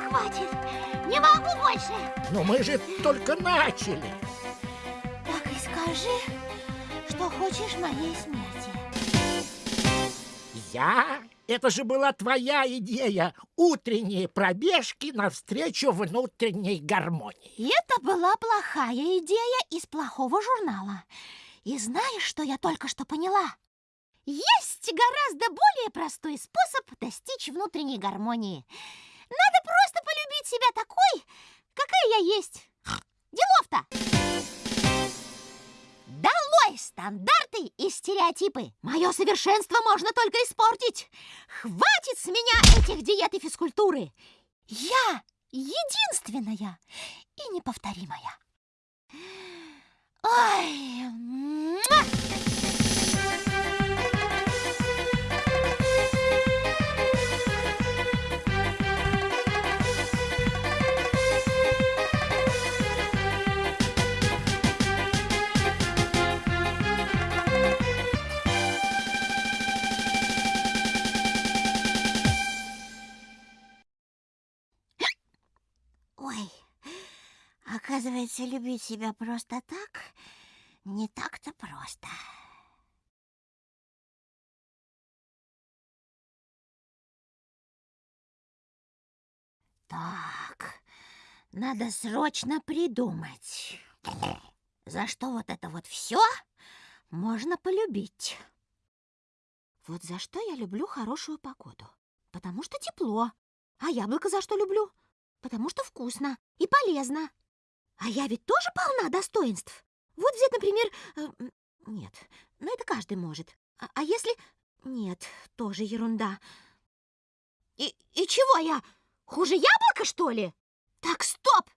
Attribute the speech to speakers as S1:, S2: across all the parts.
S1: больше!
S2: Но мы же только начали.
S1: Так и скажи, что хочешь моей смерти.
S2: Я? Это же была твоя идея. Утренние пробежки навстречу внутренней гармонии.
S1: Это была плохая идея из плохого журнала. И знаешь, что я только что поняла? Есть гораздо более простой способ достичь внутренней гармонии. Надо просто полюбить себя такой, какая я есть. Делов-то! Долой стандарты и стереотипы! Мое совершенство можно только испортить! Хватит с меня этих диет и физкультуры! Я единственная и неповторимая. Ой, муа! Оказывается, любить себя просто так не так-то просто. Так, надо срочно придумать, за что вот это вот все можно полюбить. Вот за что я люблю хорошую погоду? Потому что тепло. А яблоко за что люблю? Потому что вкусно и полезно. А я ведь тоже полна достоинств. Вот взять, например... Э, нет, ну это каждый может. А, а если... Нет, тоже ерунда. И, и чего я? Хуже яблока, что ли? Так, стоп!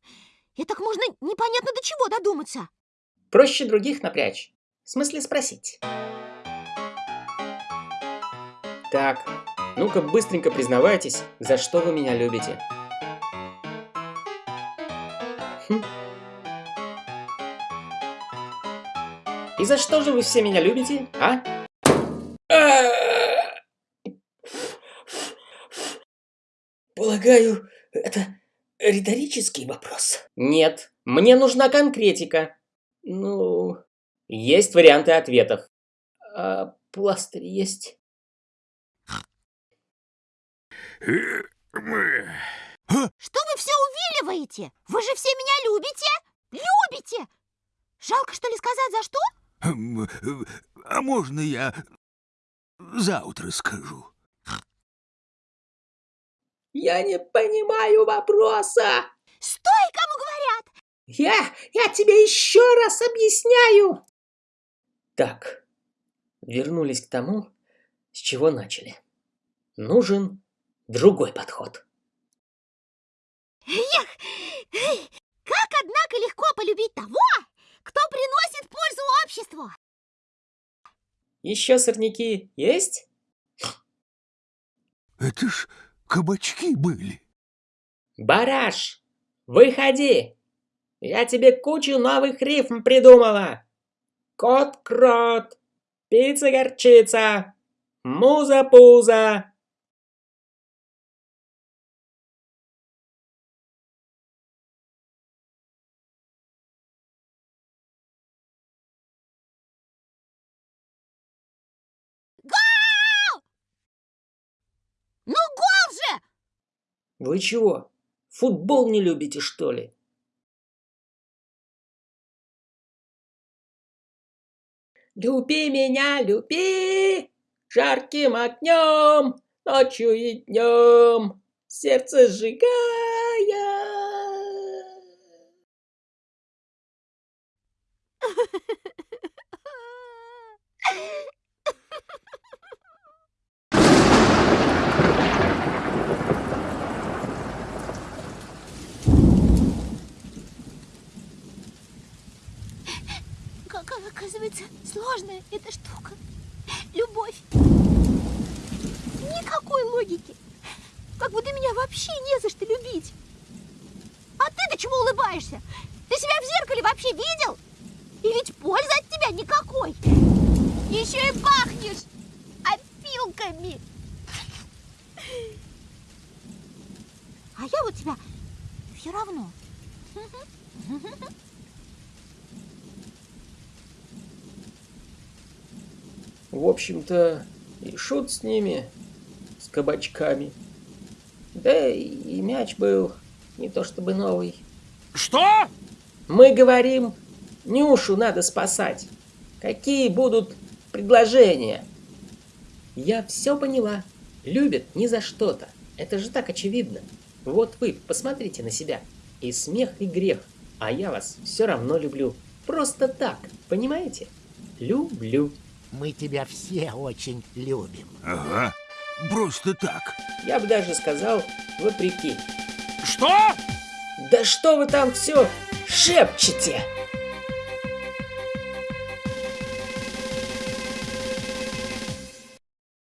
S1: И так можно непонятно до чего додуматься.
S3: Проще других напрячь. В смысле спросить. Так, ну-ка быстренько признавайтесь, за что вы меня любите. Хм. И за что же вы все меня любите, а?
S4: Полагаю, это риторический вопрос.
S3: Нет, мне нужна конкретика. Ну, есть варианты ответов. А пластырь есть?
S1: Что вы все увиливаете? Вы же все меня любите? Любите! Жалко, что ли, сказать, за что?
S5: Хм, а можно я завтра скажу?
S4: Я не понимаю вопроса.
S1: Стой, кому говорят!
S4: Я, я тебе еще раз объясняю.
S3: Так, вернулись к тому, с чего начали. Нужен другой подход.
S1: Эх, как, однако, легко полюбить того, кто приносит пользу обществу.
S3: Еще сорняки есть?
S5: Это ж кабачки были.
S3: Бараш, выходи! Я тебе кучу новых рифм придумала. Кот-крот, пицца-горчица, муза-пуза. Вы чего, футбол не любите, что ли?
S4: Люби меня, люби, жарким огнем, ночью и днем, сердце сжигая.
S1: Какая, оказывается, сложная эта штука. Любовь. Никакой логики. Как будто меня вообще не за что любить. А ты-то чего улыбаешься? Ты себя в зеркале вообще видел? И ведь пользы от тебя никакой. Еще и пахнешь опилками. А я вот тебя все равно
S3: В общем-то, и шут с ними, с кабачками. Да и мяч был не то чтобы новый.
S2: Что?
S3: Мы говорим, Нюшу надо спасать. Какие будут предложения? Я все поняла. Любят не за что-то. Это же так очевидно. Вот вы, посмотрите на себя. И смех, и грех. А я вас все равно люблю. Просто так, понимаете? Люблю.
S2: Мы тебя все очень любим.
S5: Ага, просто так.
S3: Я бы даже сказал, вопреки.
S2: Что?
S3: Да что вы там все шепчете?